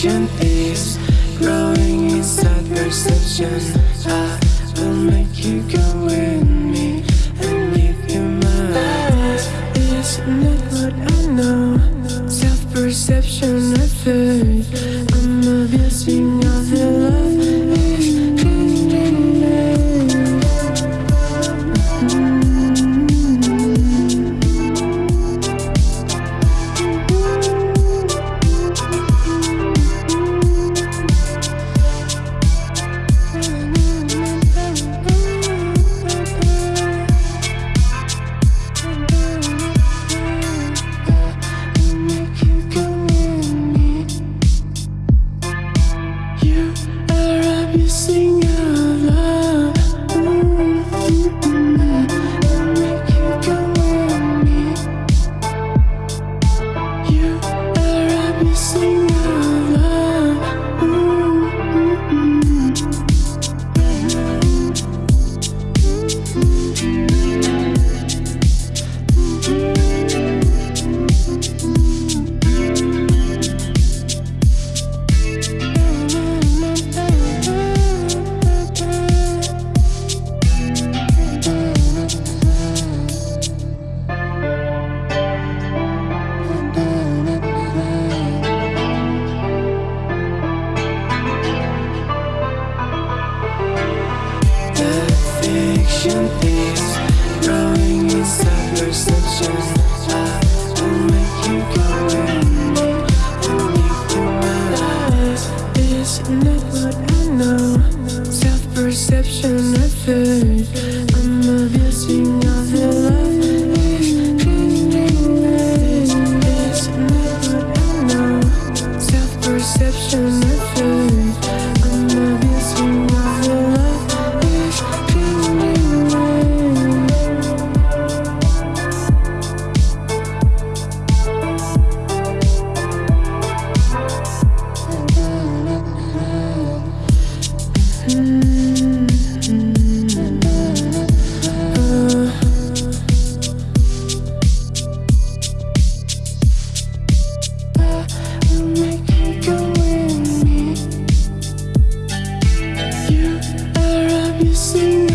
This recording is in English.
Passion is growing inside perception. I will make you go with me and give you my life That is not what I know. Self-perception I feel Perception is drawing perception see